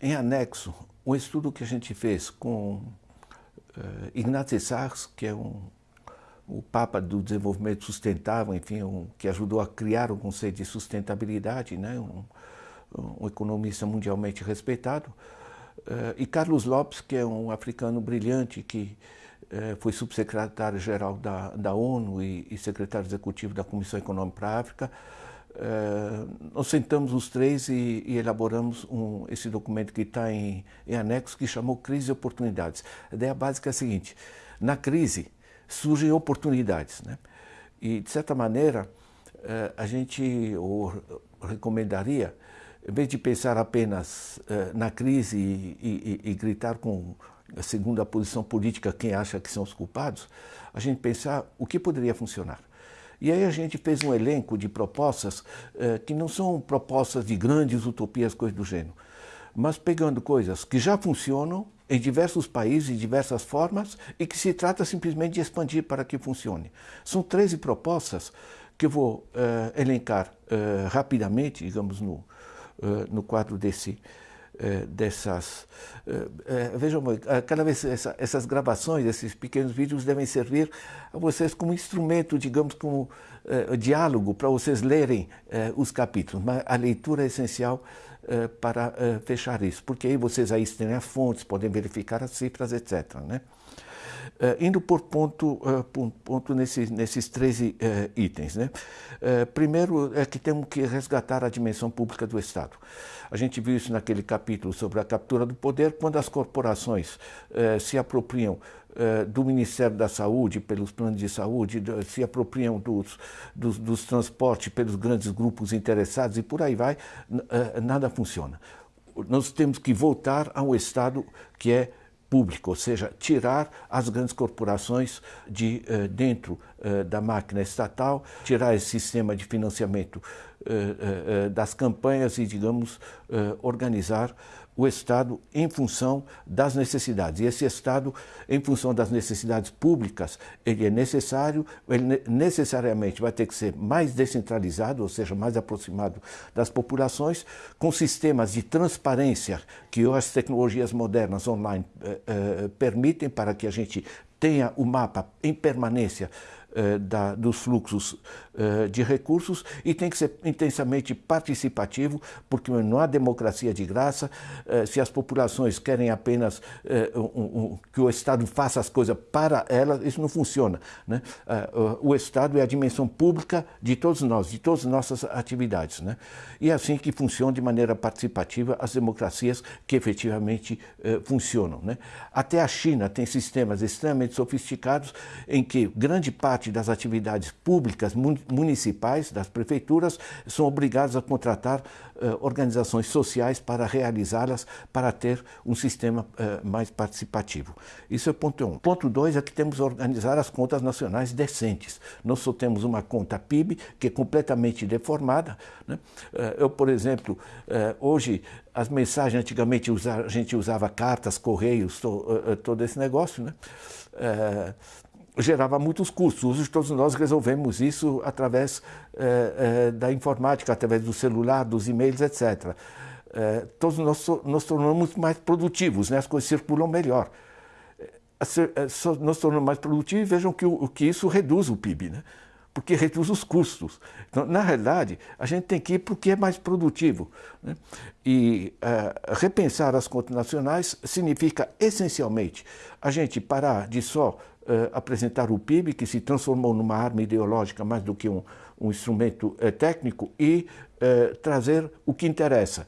em anexo um estudo que a gente fez com uh, Sars, que é um, o Papa do Desenvolvimento Sustentável, enfim, um, que ajudou a criar o conceito de sustentabilidade, né? um, um economista mundialmente respeitado, uh, e Carlos Lopes, que é um africano brilhante que uh, foi subsecretário-geral da, da ONU e, e secretário executivo da Comissão Econômica para a África, Uh, nós sentamos os três e, e elaboramos um, esse documento que está em, em, anexo, que chamou Crise e Oportunidades. A ideia básica é a seguinte, na crise surgem oportunidades. Né? E, de certa maneira, uh, a gente recomendaria, em vez de pensar apenas uh, na crise e, e gritar com segundo a posição política quem acha que são os culpados, a gente pensar o que poderia funcionar. E aí a gente fez um elenco de propostas eh, que não são propostas de grandes utopias, coisas do gênero, mas pegando coisas que já funcionam em diversos países, de diversas formas, e que se trata simplesmente de expandir para que funcione. São 13 propostas que eu vou eh, elencar eh, rapidamente, digamos, no, no quadro desse, eh, dessas... Eh, eh, vejam, cada vez essa, essas gravações, esses pequenos vídeos devem servir a vocês como instrumento, digamos, como diálogo para vocês lerem os capítulos. Mas a leitura é essencial para fechar isso, porque aí vocês aí têm as fontes, podem verificar as cifras, etc. Né? Uh, indo por ponto, uh, por ponto nesses, nesses 13 uh, itens. Né? primeiro é que temos que resgatar a dimensão pública do Estado. A gente viu isso naquele capítulo sobre a captura do poder, quando as corporações se apropriam do Ministério da Saúde, pelos planos de saúde, se apropriam dos, dos, dos transportes pelos grandes grupos interessados e por aí vai, nada funciona. Nós temos que voltar a um Estado que é ou seja, tirar as grandes corporações de uh, dentro da máquina estatal, tirar esse sistema de financiamento uh, das campanhas e, digamos, organizar o Estado em função das necessidades. E esse Estado, em função das necessidades públicas, ele é necessário, ele necessariamente vai ter que ser mais descentralizado, ou seja, mais aproximado das populações, com sistemas de transparência que as tecnologias modernas online eh, eh, permitem para que a gente tenha o mapa em permanência eh, da, dos fluxos eh, de recursos e tem que ser intensamente participativo, porque não há democracia de graça. Eh, se as populações querem apenas um, que o Estado faça as coisas para elas, isso não funciona. Né? o Estado é a dimensão pública de todos nós, de todas as nossas atividades. Né? E é assim que funcionam de maneira participativa as democracias que efetivamente funcionam. Né? Até a China tem sistemas extremamente sofisticados em que grande parte das atividades públicas municipais, das prefeituras, são obrigadas a contratar uh, organizações sociais para realizá-las, para ter um sistema uh, mais participativo. Isso é ponto um. Ponto dois é que temos que organizar as contas nacionais decentes. Nós só temos uma conta PIB que é completamente deformada. Né? Uh, eu, por exemplo, hoje as mensagens, antigamente a gente usava cartas, correios, to, todo esse negócio, né? Gerava muitos custos. Hoje todos nós resolvemos isso através eh, eh, da informática, através do celular, dos e-mails, etc. Eh, todos nós nos tornamos mais produtivos, né? as coisas circulam melhor. Nós tornamos mais produtivos e vejam que, o, que isso reduz o PIB, né? porque reduz os custos. Então, na realidade, a gente tem que ir para o que é mais produtivo. Né? E uh, repensar as contas nacionais significa, essencialmente, a gente parar de só uh, apresentar o PIB, que se transformou numa arma ideológica mais do que um, um instrumento uh, técnico, e uh, trazer o que interessa.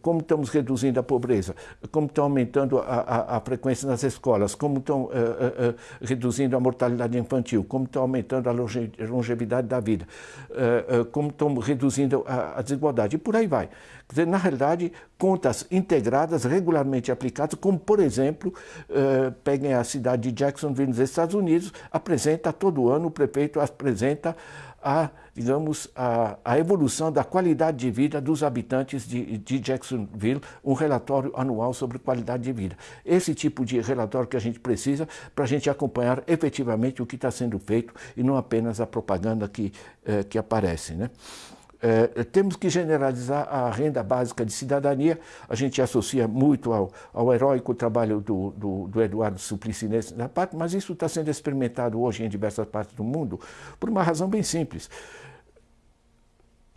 Como estamos reduzindo a pobreza, como estão aumentando a, a, a frequência nas escolas, como estão reduzindo a mortalidade infantil, como estão aumentando a longevidade da vida, como estão reduzindo a, a desigualdade, e por aí vai. Quer dizer, na realidade, contas integradas, regularmente aplicadas, como, por exemplo, uh, peguem a cidade de Jacksonville, nos Estados Unidos, apresenta todo ano, o prefeito apresenta a, digamos, a, a evolução da qualidade de vida dos habitantes de, de Jacksonville, um relatório anual sobre qualidade de vida. Esse tipo de relatório que a gente precisa para a gente acompanhar efetivamente o que está sendo feito e não apenas a propaganda que, uh, que aparece. Né? É, temos que generalizar a renda básica de cidadania. A gente associa muito ao, ao heróico trabalho do, do, do Eduardo Suplicy nessa parte, mas isso está sendo experimentado hoje em diversas partes do mundo por uma razão bem simples.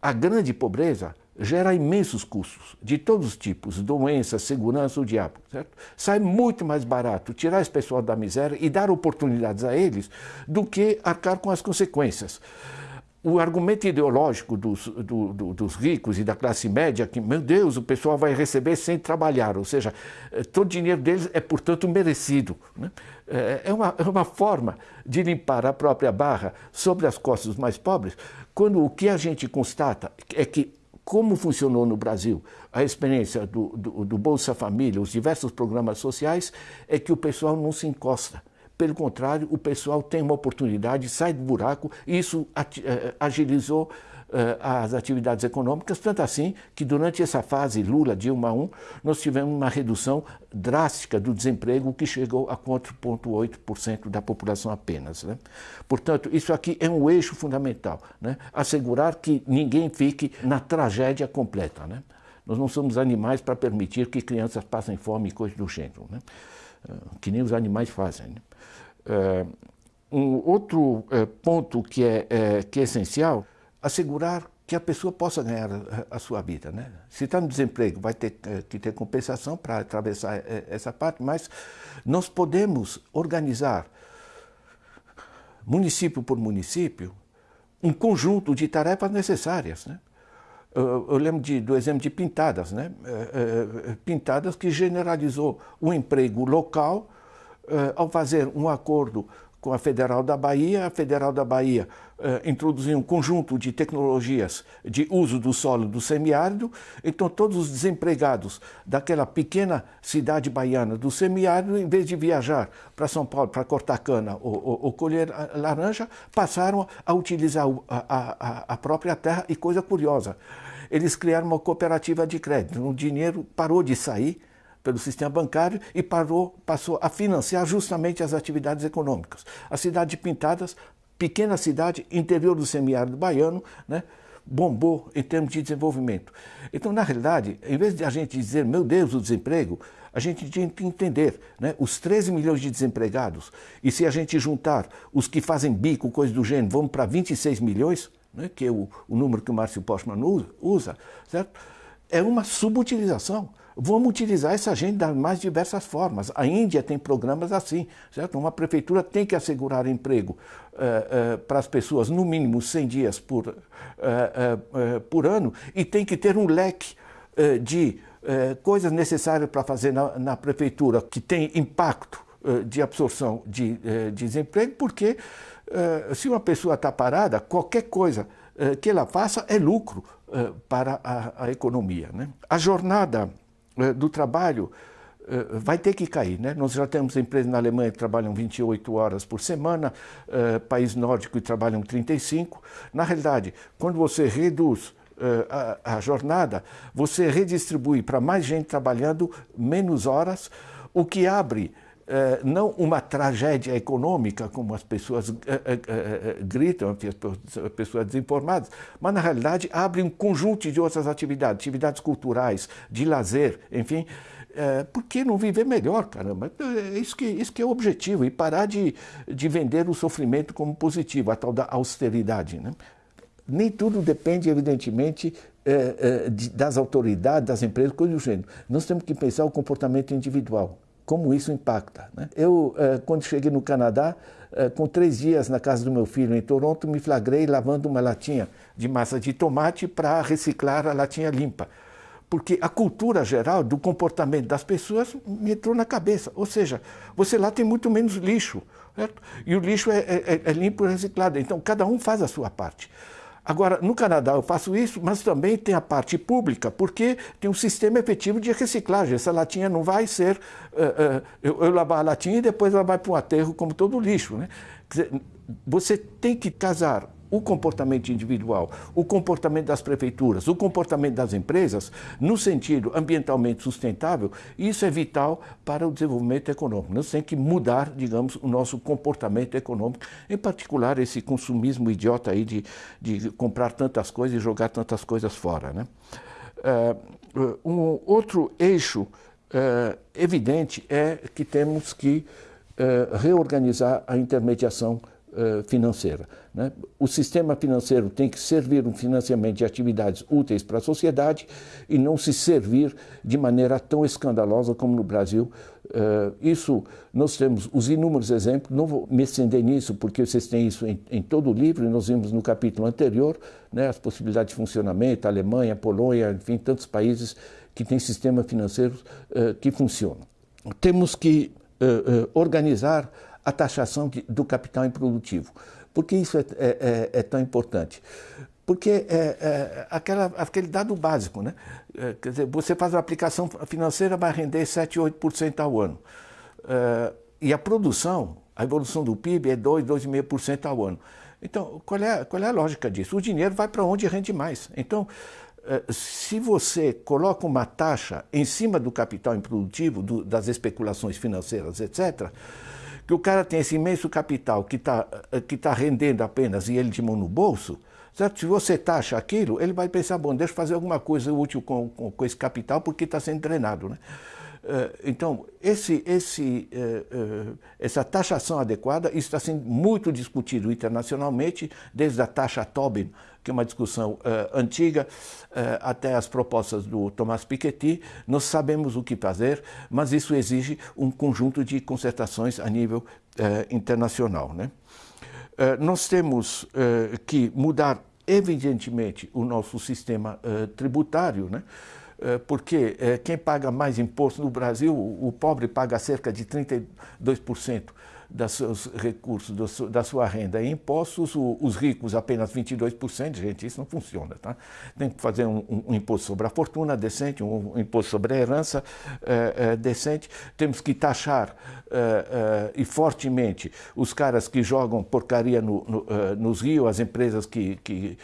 A grande pobreza gera imensos custos, de todos os tipos, doença, segurança, o diabo. Certo? Sai muito mais barato tirar esse pessoal da miséria e dar oportunidades a eles do que arcar com as consequências o argumento ideológico dos, do, do, dos ricos e da classe média, que, meu Deus, o pessoal vai receber sem trabalhar, ou seja, eh, todo o dinheiro deles é, portanto, merecido. Né? Eh, é, uma, é uma forma de limpar a própria barra sobre as costas dos mais pobres, quando o que a gente constata é que, como funcionou no Brasil a experiência do, do, do Bolsa Família, os diversos programas sociais, é que o pessoal não se encosta. Pelo contrário, o pessoal tem uma oportunidade, sai do buraco, e isso eh, agilizou eh, as atividades econômicas, tanto assim que durante essa fase Lula, Dilma 1, nós tivemos uma redução drástica do desemprego que chegou a 4,8% da população apenas. Né? Portanto, isso aqui é um eixo fundamental, né? assegurar que ninguém fique na tragédia completa. Né? Nós não somos animais para permitir que crianças passem fome e coisas do gênero, né? Eh, que nem os animais fazem. Uh, um outro uh, ponto que é, é, que é essencial, assegurar que a pessoa possa ganhar a, sua vida. Né? Se está no desemprego, vai ter que ter compensação para atravessar essa parte, mas nós podemos organizar, município por município, um conjunto de tarefas necessárias. Né? Eu, lembro de, do exemplo de Pintadas, né? Pintadas que generalizou o emprego local ao fazer um acordo com a Federal da Bahia, a Federal da Bahia uh, introduziu um conjunto de tecnologias de uso do solo do semiárido, então todos os desempregados daquela pequena cidade baiana do semiárido, em vez de viajar para São Paulo para cortar cana ou, ou, ou, colher laranja, passaram a utilizar a, a, a própria terra. E coisa curiosa, eles criaram uma cooperativa de crédito, o dinheiro parou de sair, pelo sistema bancário e parou, passou a financiar justamente as atividades econômicas. A cidade de Pintadas, pequena cidade, interior do semiárido baiano, né, bombou em termos de desenvolvimento. Então, na realidade, em vez de a gente dizer, meu Deus, o desemprego, a gente tinha que entender né, os 13 milhões de desempregados, e se a gente juntar os que fazem bico, coisa do gênero, vamos para 26 milhões, né, que é o, o número que o Márcio Postman usa, certo? é uma subutilização. Vamos utilizar essa gente das mais diversas formas. A Índia tem programas assim, certo? Uma prefeitura tem que assegurar emprego uh, uh, para as pessoas, no mínimo 100 dias por, uh, por ano, e tem que ter um leque de coisas necessárias para fazer na, na, prefeitura que tem impacto de absorção de, de desemprego, porque se uma pessoa está parada, qualquer coisa que ela faça é lucro para a, a economia. Né? A jornada do trabalho eh, vai ter que cair. Né? Nós já temos empresas na Alemanha que trabalham 28 horas por semana, eh, país nórdico que trabalham 35. Na realidade, quando você reduz a, a jornada, você redistribui para mais gente trabalhando menos horas, o que abre não uma tragédia econômica, como as pessoas uh, uh, gritam, as pessoas desinformadas, mas na realidade abre um conjunto de outras atividades, atividades culturais, de lazer, enfim. por que não viver melhor, caramba? É isso que, isso que é o objetivo, e parar de, de vender o sofrimento como positivo, a tal da austeridade. Né? Nem tudo depende, evidentemente, das autoridades, das empresas, coisa do gênero. Nós temos que pensar o comportamento individual como isso impacta. Né? Eu, eh, quando cheguei no Canadá, eh, com três dias na casa do meu filho em Toronto, me flagrei lavando uma latinha de massa de tomate para reciclar a latinha limpa. Porque a cultura geral do comportamento das pessoas me entrou na cabeça. Ou seja, você lá tem muito menos lixo. Certo? E o lixo é, é, é limpo e reciclado. Então, cada um faz a sua parte. Agora, no Canadá eu faço isso, mas também tem a parte pública, porque tem um sistema efetivo de reciclagem. Essa latinha não vai ser uh, uh, eu, eu, lavar a latinha e depois ela vai para um aterro como todo lixo. Né? Dizer, você tem que casar o comportamento individual, o comportamento das prefeituras, o comportamento das empresas, no sentido ambientalmente sustentável, isso é vital para o desenvolvimento econômico. Nós temos que mudar, digamos, o nosso comportamento econômico, em particular esse consumismo idiota aí de, de comprar tantas coisas e jogar tantas coisas fora. Né? Uh, um outro eixo uh, evidente é que temos que uh, reorganizar a intermediação financeira. Né? O sistema financeiro tem que servir um financiamento de atividades úteis para a sociedade e não se servir de maneira tão escandalosa como no Brasil. Uh, isso, nós temos os inúmeros exemplos, não vou me estender nisso, porque vocês têm isso em, em todo o livro, e nós vimos no capítulo anterior, né, as possibilidades de funcionamento, Alemanha, Polônia, enfim, tantos países que têm sistemas financeiros uh, que funcionam. Temos que organizar a taxação de, do capital improdutivo. Por que isso é, é, é, é tão importante? Porque é, é, aquela, aquele dado básico, né? É, quer dizer, você faz uma aplicação financeira, vai render 7, 8% ao ano. E a produção, a evolução do PIB é 2, 2,5% ao ano. Então, qual é, qual é a lógica disso? O dinheiro vai para onde rende mais. Então, se você coloca uma taxa em cima do capital improdutivo, do, das especulações financeiras, etc., que o cara tem esse imenso capital que está eh, que tá rendendo apenas e ele de mão no bolso, certo? se você taxa aquilo, ele vai pensar, bom, deixa eu fazer alguma coisa útil com, com, com esse capital porque está sendo drenado. Né? Eh, então, esse, esse, eh, essa taxação adequada está sendo muito discutido internacionalmente, desde a taxa Tobin que é uma discussão antiga, até as propostas do Thomas Piketty. Nós sabemos o que fazer, mas isso exige um conjunto de concertações a nível internacional. Né? nós temos que mudar, evidentemente, o nosso sistema tributário, né? Porque quem paga mais imposto no Brasil, o pobre paga cerca de 32% dos seus recursos, da sua renda em impostos, os ricos apenas 22%, gente, isso não funciona. Tá? Tem que fazer um, um, imposto sobre a fortuna decente, um, um imposto sobre a herança é, é, decente. Temos que taxar é, e fortemente os caras que jogam porcaria no, no, nos rios, as empresas que, que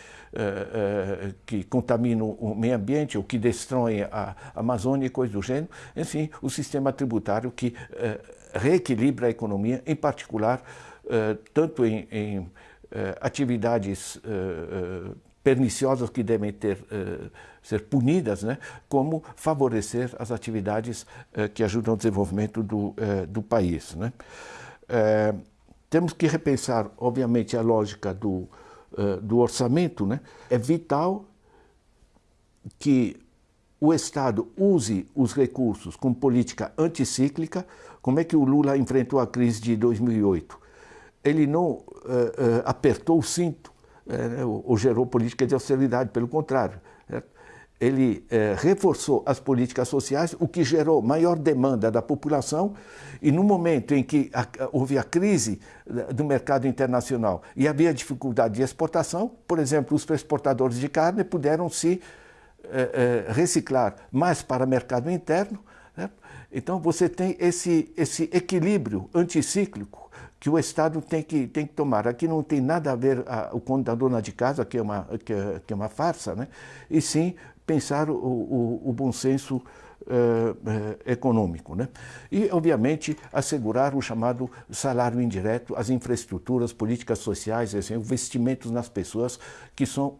que contaminam o meio ambiente ou que destroem a Amazônia e coisas do gênero. Enfim, o sistema tributário que reequilibra a economia, em particular, uh, tanto em, em uh, atividades uh, perniciosas que devem ter, ser punidas, né, como favorecer as atividades que ajudam ao desenvolvimento do, do país. Né. temos que repensar, obviamente, a lógica do, do orçamento. Né. É vital que o Estado use os recursos com política anticíclica, como é que o Lula enfrentou a crise de 2008? Ele não uh, uh, apertou o cinto uh, ou, ou, gerou política de austeridade, pelo contrário. Ele reforçou as políticas sociais, o que gerou maior demanda da população, e no momento em que a, houve a crise do mercado internacional e havia dificuldade de exportação, por exemplo, os exportadores de carne puderam se é, é, reciclar mais para o mercado interno. Né? Então você tem esse, esse equilíbrio anticíclico que o Estado tem que, tem que tomar. Aqui não tem nada a ver a, o conto da dona de casa, que é uma, que é, que é uma farsa, né? e sim pensar o, o, o bom senso uh, uh, econômico. Né? E, obviamente, assegurar o chamado salário indireto, as infraestruturas, políticas sociais, assim, investimentos nas pessoas, que são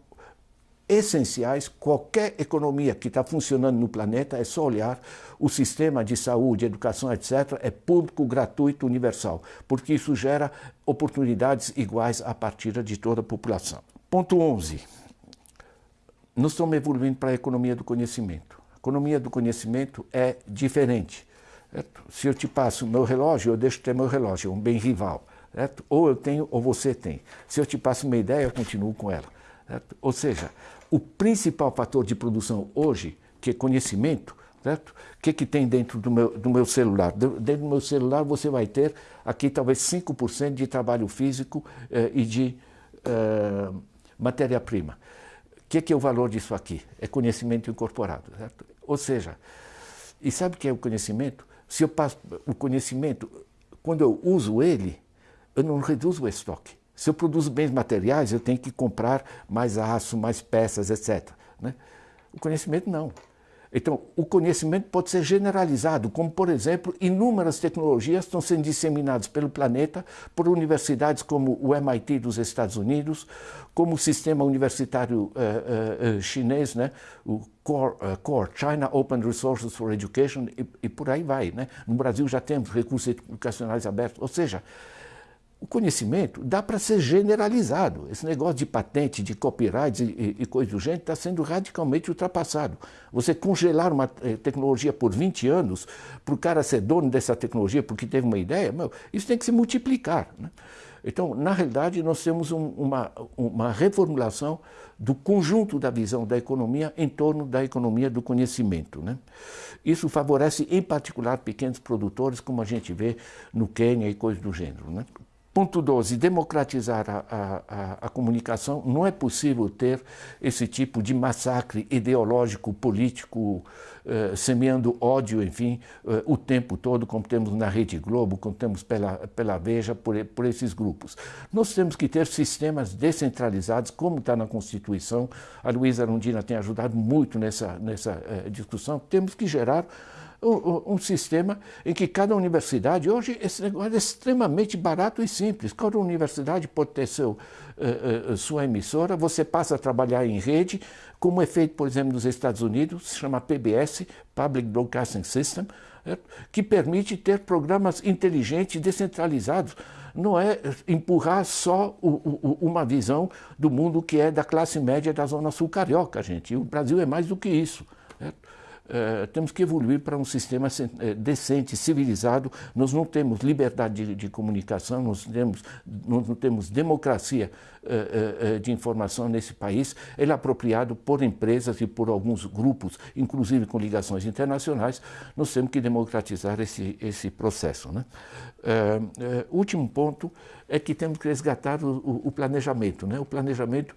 essenciais. Qualquer economia que está funcionando no planeta é só olhar o sistema de saúde, educação, etc. é público, gratuito, universal, porque isso gera oportunidades iguais a partir de toda a população. Ponto 11. Nós estamos evoluindo para a economia do conhecimento. A economia do conhecimento é diferente. Certo? Se eu te passo meu relógio, eu deixo de ter meu relógio, é um bem rival. Certo? Ou eu tenho ou você tem. Se eu te passo uma ideia, eu continuo com ela. Certo? Ou seja, o principal fator de produção hoje, que é conhecimento, certo? O que, que tem dentro do meu, do meu celular? Dentro do meu celular você vai ter aqui talvez 5% de trabalho físico eh, e de eh, matéria-prima. O que, que é o valor disso aqui? É conhecimento incorporado, certo? Ou seja, e sabe o que é o conhecimento? Se eu passo o conhecimento, quando eu uso ele, eu não reduzo o estoque Se eu produzo bens materiais, eu tenho que comprar mais aço, mais peças, etc. Né? O conhecimento não. Então, o conhecimento pode ser generalizado, como, por exemplo, inúmeras tecnologias estão sendo disseminadas pelo planeta por universidades como o MIT dos Estados Unidos, como o sistema universitário uh, uh, chinês, né? o Core, uh, Core, China Open Resources for Education, e, e por aí vai. Né? No Brasil já temos recursos educacionais abertos, ou seja, o conhecimento dá para ser generalizado. Esse negócio de patente, de copyright e, e, coisa do gênero está sendo radicalmente ultrapassado. Você congelar uma eh, tecnologia por 20 anos, para o cara ser dono dessa tecnologia porque teve uma ideia, meu, isso tem que se multiplicar. Né? Então, na realidade, nós temos um, uma, uma reformulação do conjunto da visão da economia em torno da economia do conhecimento. Né? Isso favorece, em particular, pequenos produtores, como a gente vê no Quênia e coisas do gênero. Né? Ponto 12, democratizar a, a, a, comunicação. Não é possível ter esse tipo de massacre ideológico, político, eh, semeando ódio, enfim, eh, o tempo todo, como temos na Rede Globo, como temos pela, pela Veja, por, por esses grupos. Nós temos que ter sistemas descentralizados, como está na Constituição. A Luísa Arundina tem ajudado muito nessa, nessa eh, discussão. Temos que gerar um, um, sistema em que cada universidade, hoje esse negócio é extremamente barato e simples. Cada universidade pode ter seu, uh, uh, sua emissora, você passa a trabalhar em rede, como é feito, por exemplo, nos Estados Unidos, se chama PBS, Public Broadcasting System, que permite ter programas inteligentes, descentralizados. Não é empurrar só o, o, uma visão do mundo que é da classe média da Zona Sul Carioca, gente. O Brasil é mais do que isso. Eh, temos que evoluir para um sistema uh, decente, civilizado. Nós não temos liberdade de, de comunicação, nós, temos, nós não temos democracia uh, de informação nesse país. Ele é apropriado por empresas e por alguns grupos, inclusive com ligações internacionais. Nós temos que democratizar esse, esse processo. Né? Último ponto é que temos que resgatar o, o, planejamento. Né? O planejamento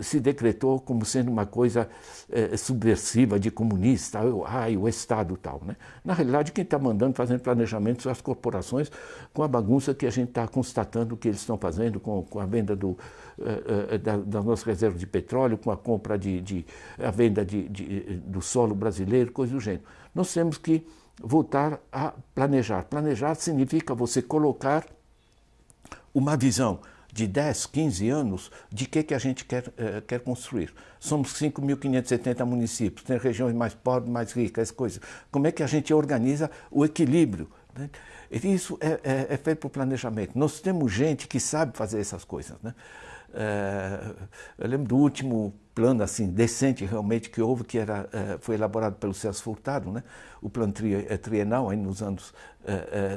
se decretou como sendo uma coisa subversiva de comunista, ai, o Estado tal. Né? Na realidade, quem está mandando, fazendo planejamento são as corporações, com a bagunça que a gente está constatando que eles estão fazendo com, com a venda do, uh, uh, da, das nossas reservas de petróleo, com a compra de, de a venda de, de, do solo brasileiro, coisa do gênero. Nós temos que voltar a planejar. Planejar significa você colocar uma visão de 10, 15 anos de que, que a gente quer, uh, quer construir. Somos 5.570 municípios, tem regiões mais pobres, mais ricas, coisas. Como é que a gente organiza o equilíbrio? Né? Isso é, é, é feito por planejamento. Nós temos gente que sabe fazer essas coisas. Né? É, eu lembro do último plano assim decente realmente que houve, que era, é, foi elaborado pelo Celso Furtado, né? o plano é, trienal aí nos anos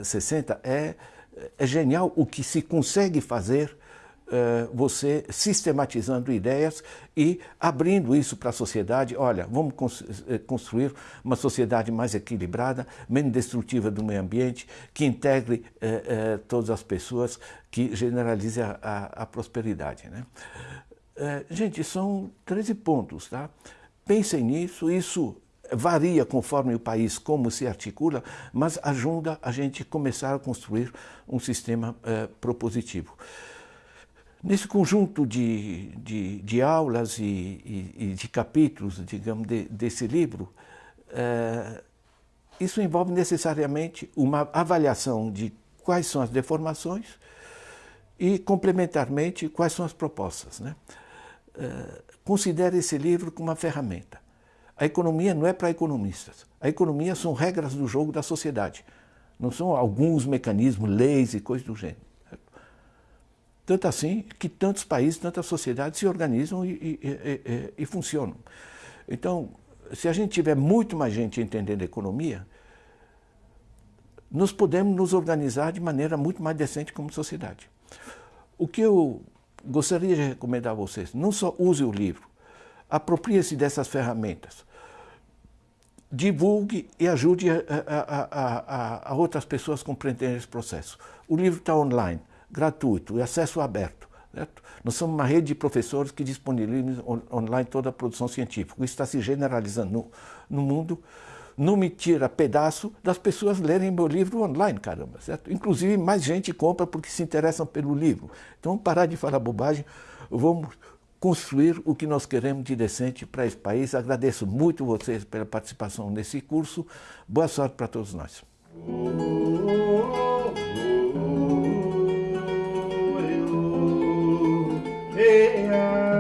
60, é, é genial o que se consegue fazer você sistematizando ideias e abrindo isso para a sociedade. Olha, vamos eh, construir uma sociedade mais equilibrada, menos destrutiva do meio ambiente, que integre eh, eh, todas as pessoas, que generalize a, prosperidade. Né? Eh, gente, são 13 pontos. Tá? Pensem nisso, isso varia conforme o país como se articula, mas ajuda a gente começar a construir um sistema eh, propositivo. Nesse conjunto de, de, de aulas e, e, e, de capítulos, digamos, de, desse livro, é, isso envolve necessariamente uma avaliação de quais são as deformações e, complementarmente, quais são as propostas. Né? É, considere esse livro como uma ferramenta. A economia não é para economistas. A economia são regras do jogo da sociedade. Não são alguns mecanismos, leis e coisas do gênero. Tanto assim que tantos países, tantas sociedades se organizam e, e, e, e, funcionam. Então, se a gente tiver muito mais gente entendendo economia, nós podemos nos organizar de maneira muito mais decente como sociedade. O que eu gostaria de recomendar a vocês, não só use o livro, aproprie-se dessas ferramentas, divulgue e ajude a, a, a, a outras pessoas a compreenderem esse processo. O livro está online gratuito e acesso aberto. Certo? Nós somos uma rede de professores que disponibilizam online toda a produção científica. Isso está se generalizando no, no mundo. não me tira pedaço das pessoas lerem meu livro online, caramba, certo? Inclusive mais gente compra porque se interessam pelo livro. Então parar de falar bobagem, vamos construir o que nós queremos de decente para esse país. Agradeço muito vocês pela participação nesse curso. Boa sorte para todos nós. yeah.